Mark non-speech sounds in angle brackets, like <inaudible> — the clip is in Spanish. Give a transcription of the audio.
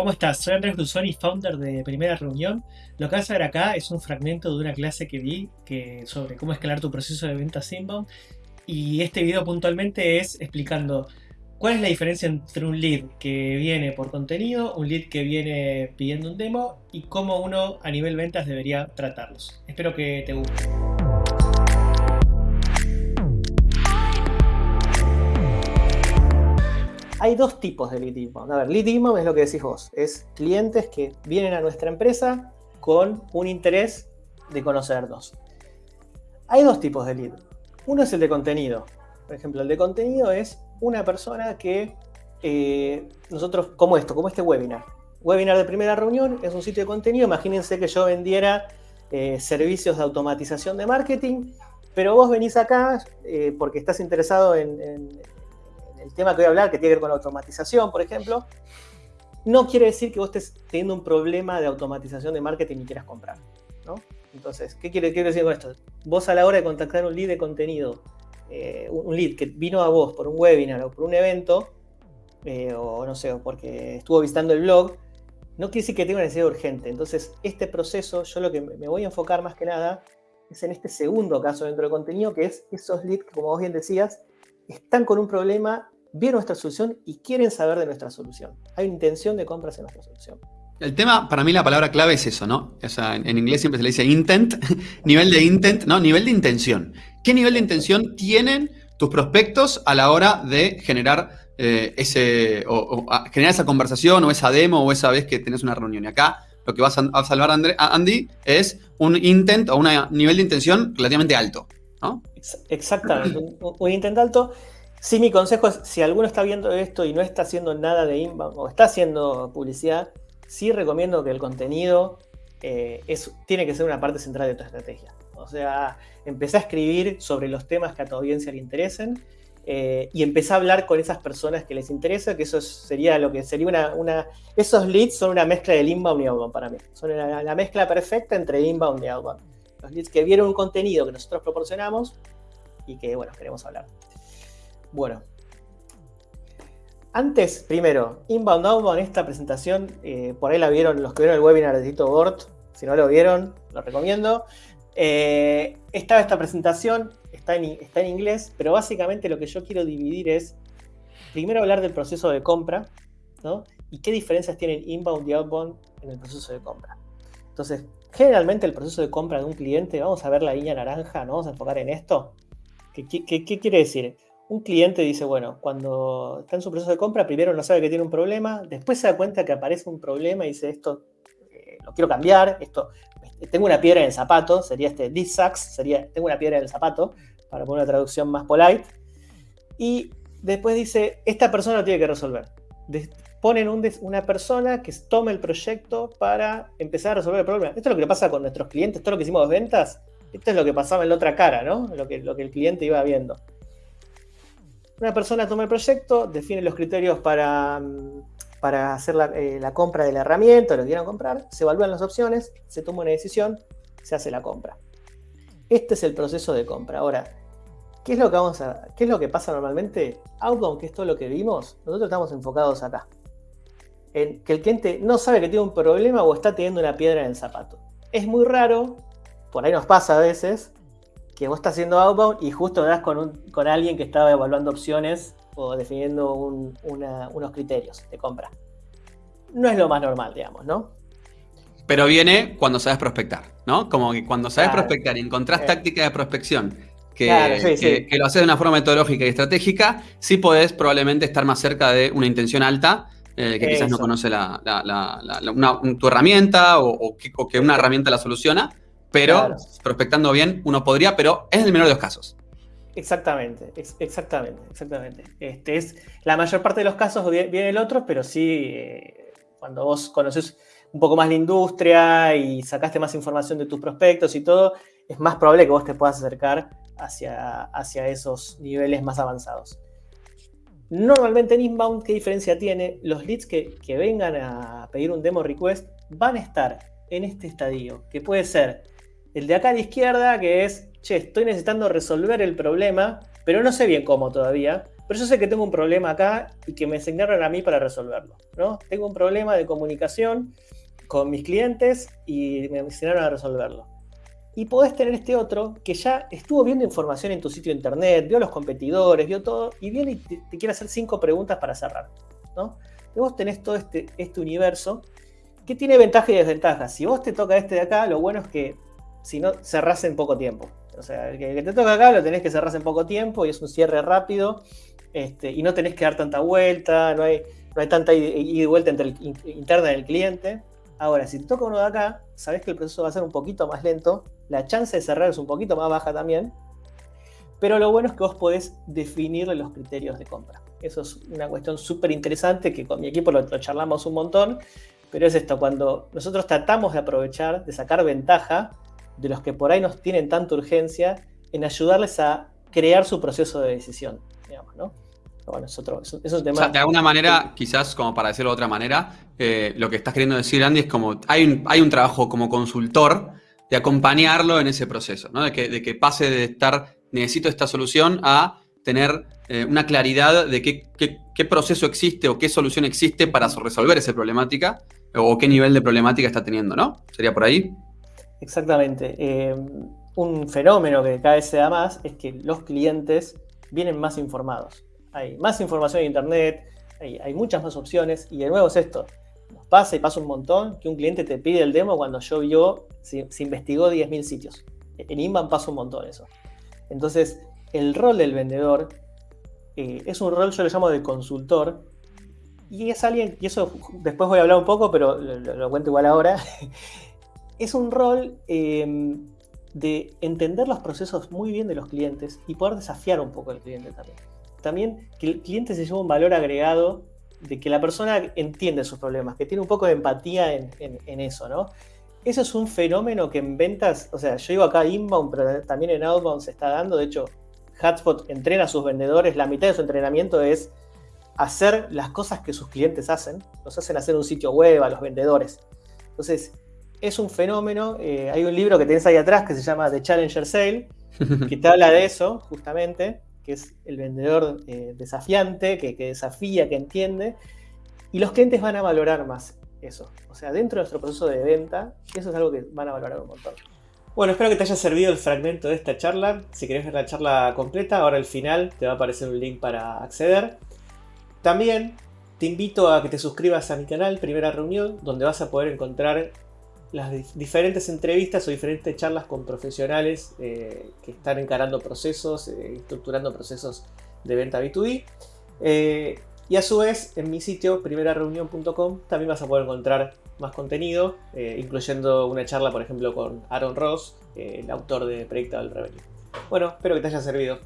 ¿Cómo estás? Soy Andrés Brusoni, founder de Primera Reunión. Lo que vas a ver acá es un fragmento de una clase que vi que, sobre cómo escalar tu proceso de ventas inbound. Y este video puntualmente es explicando cuál es la diferencia entre un lead que viene por contenido, un lead que viene pidiendo un demo y cómo uno a nivel ventas debería tratarlos. Espero que te guste. Hay dos tipos de lead inbound. A ver, lead inbound es lo que decís vos. Es clientes que vienen a nuestra empresa con un interés de conocernos. Hay dos tipos de lead. Uno es el de contenido. Por ejemplo, el de contenido es una persona que eh, nosotros, como esto, como este webinar. Webinar de primera reunión es un sitio de contenido. Imagínense que yo vendiera eh, servicios de automatización de marketing, pero vos venís acá eh, porque estás interesado en, el tema que voy a hablar, que tiene que ver con la automatización, por ejemplo, no quiere decir que vos estés teniendo un problema de automatización de marketing y quieras comprar. ¿no? Entonces, ¿qué quiere, decir con esto? Vos a la hora de contactar un lead de contenido, eh, un lead que vino a vos por un webinar o por un evento, eh, o no sé, porque estuvo visitando el blog, no quiere decir que tenga una necesidad urgente. Entonces, este proceso, yo lo que me voy a enfocar más que nada es en este segundo caso dentro del contenido, que es esos leads que, como vos bien decías, están con un problema, vieron nuestra solución y quieren saber de nuestra solución. Hay una intención de compras en nuestra solución. El tema, para mí la palabra clave es eso, ¿no? O sea, en, inglés siempre se le dice intent, <laughs> nivel de intent, ¿no? Nivel de intención. ¿Qué nivel de intención tienen tus prospectos a la hora de generar eh, ese, o, generar esa conversación o esa demo o esa vez que tenés una reunión? Y acá lo que vas a, salvar a Andy es un intent o un nivel de intención relativamente alto. Exactamente, un, intento alto. Sí, mi consejo es, si alguno está viendo esto y no está haciendo nada de inbound o está haciendo publicidad, sí recomiendo que el contenido eh, tiene que ser una parte central de tu estrategia. O sea, empecé a escribir sobre los temas que a tu audiencia le interesen eh, y empecé a hablar con esas personas que les interesa, que eso sería lo que sería una, una Esos leads son una mezcla del inbound y outbound para mí. Son la mezcla perfecta entre inbound y outbound los leads que vieron un contenido que nosotros proporcionamos y que, bueno, queremos hablar. Bueno, antes, primero, Inbound Outbound, esta presentación, eh, por ahí la vieron los que vieron el webinar de Tito Bort, si no lo vieron, lo recomiendo. Eh, estaba esta presentación, está en, está en inglés, pero básicamente lo que yo quiero dividir es, primero hablar del proceso de compra, ¿no? Y qué diferencias tienen Inbound y Outbound en el proceso de compra. Entonces, generalmente el proceso de compra de un cliente, vamos a ver la línea naranja, ¿no? Vamos a enfocar en esto. ¿Qué, quiere decir? Un cliente dice, bueno, cuando está en su proceso de compra, primero no sabe que tiene un problema, después se da cuenta que aparece un problema y dice, esto eh, lo quiero cambiar, esto, tengo una piedra en el zapato, sería este this sería tengo una piedra en el zapato, para poner una traducción más polite. Y después dice, esta persona lo tiene que resolver ponen una persona que tome el proyecto para empezar a resolver el problema. Esto es lo que pasa con nuestros clientes, todo lo que hicimos de ventas, esto es lo que pasaba en la otra cara, ¿no? Lo que, el cliente iba viendo. Una persona toma el proyecto, define los criterios para, para hacer la, eh, la compra de la herramienta, lo que quieran comprar, se evalúan las opciones, se toma una decisión, se hace la compra. Este es el proceso de compra. Ahora, ¿qué es lo que, vamos a, qué es lo que pasa normalmente? Outbound, que es lo que vimos, nosotros estamos enfocados acá que el cliente no sabe que tiene un problema o está teniendo una piedra en el zapato. Es muy raro, por ahí nos pasa a veces, que vos estás haciendo outbound y justo das con, con alguien que estaba evaluando opciones o definiendo unos criterios de compra. No es lo más normal, digamos, ¿no? Pero viene cuando sabes prospectar, ¿no? Como que cuando sabes prospectar y encontrás eh. táctica de prospección que, que, lo haces de una forma metodológica y estratégica, sí podés probablemente estar más cerca de una intención alta eh, que quizás no conoce tu herramienta o, que, una herramienta la soluciona, pero prospectando bien uno podría, pero es el menor de los casos. Exactamente, exactamente, exactamente. Este es, la mayor parte de los casos viene el otro, pero sí, eh, cuando vos conoces un poco más la industria y sacaste más información de tus prospectos y todo, es más probable que vos te puedas acercar hacia, hacia esos niveles más avanzados. Normalmente en inbound, ¿qué diferencia tiene? Los leads que, vengan a pedir un demo request van a estar en este estadio, que puede ser el de acá a la izquierda, que es, che, estoy necesitando resolver el problema, pero no sé bien cómo todavía, pero yo sé que tengo un problema acá y que me asignaron a mí para resolverlo. ¿no? Tengo un problema de comunicación con mis clientes y me asignaron a resolverlo. Y podés tener este otro que ya estuvo viendo información en tu sitio internet, vio los competidores, vio todo, y viene y te, quiere hacer cinco preguntas para cerrar. ¿no? Vos tenés todo este, este universo que tiene ventajas y desventajas. Si vos te toca este de acá, lo bueno es que si no, cerrás en poco tiempo. O sea, el que, te toca acá lo tenés que cerrar en poco tiempo y es un cierre rápido este, y no tenés que dar tanta vuelta, no hay, no hay tanta ida y vuelta entre el, interna del cliente. Ahora, si toca uno de acá, sabés que el proceso va a ser un poquito más lento, la chance de cerrar es un poquito más baja también, pero lo bueno es que vos podés definir los criterios de compra. Eso es una cuestión súper interesante que con mi equipo lo, charlamos un montón, pero es esto, cuando nosotros tratamos de aprovechar, de sacar ventaja de los que por ahí nos tienen tanta urgencia en ayudarles a crear su proceso de decisión, digamos, ¿no? Bueno, es otro. O sea, de alguna manera, quizás como para decirlo de otra manera, eh, lo que estás queriendo decir, Andy, es como hay un, hay un trabajo como consultor de acompañarlo en ese proceso, ¿no? De que, de que pase de estar, necesito esta solución, a tener eh, una claridad de qué, qué, proceso existe o qué solución existe para resolver esa problemática o qué nivel de problemática está teniendo, ¿no? ¿Sería por ahí? Exactamente. Eh, un fenómeno que cada vez se da más es que los clientes vienen más informados. Hay más información en Internet, hay, muchas más opciones y de nuevo es esto. Nos pasa y pasa un montón que un cliente te pide el demo cuando yo vio, se, investigó 10.000 sitios. En Inbound pasa un montón eso. Entonces, el rol del vendedor eh, es un rol, yo lo llamo de consultor, y es alguien, y eso después voy a hablar un poco, pero lo cuento igual ahora, <laughs> es un rol em, de entender los procesos muy bien de los clientes y poder desafiar un poco al cliente también. También que el cliente se lleva un valor agregado de que la persona entiende sus problemas, que tiene un poco de empatía en, eso, ¿no? Eso es un fenómeno que en ventas, o sea, yo digo acá inbound, pero también en outbound se está dando. De hecho, Hotspot entrena a sus vendedores, la mitad de su entrenamiento es hacer las cosas que sus clientes hacen, los hacen hacer un sitio web a los vendedores. Entonces, es un fenómeno. Eh, hay un libro que tenés ahí atrás que se llama The Challenger Sale, que te habla de eso, justamente, que es el vendedor eh, desafiante, que, desafía, que entiende. Y los clientes van a valorar más eso. O sea, dentro de nuestro proceso de venta, eso es algo que van a valorar un montón. Bueno, espero que te haya servido el fragmento de esta charla. Si querés ver la charla completa, ahora al final te va a aparecer un link para acceder. También te invito a que te suscribas a mi canal Primera Reunión, donde vas a poder encontrar las diferentes entrevistas o diferentes charlas con profesionales eh, que están encarando procesos, eh, estructurando procesos de venta B2B. Eh, y a su vez, en mi sitio, primerareunión.com, también vas a poder encontrar más contenido, incluyendo una charla, por ejemplo, con Aaron Ross, el autor de Predictable Revenue. Bueno, espero que te haya servido.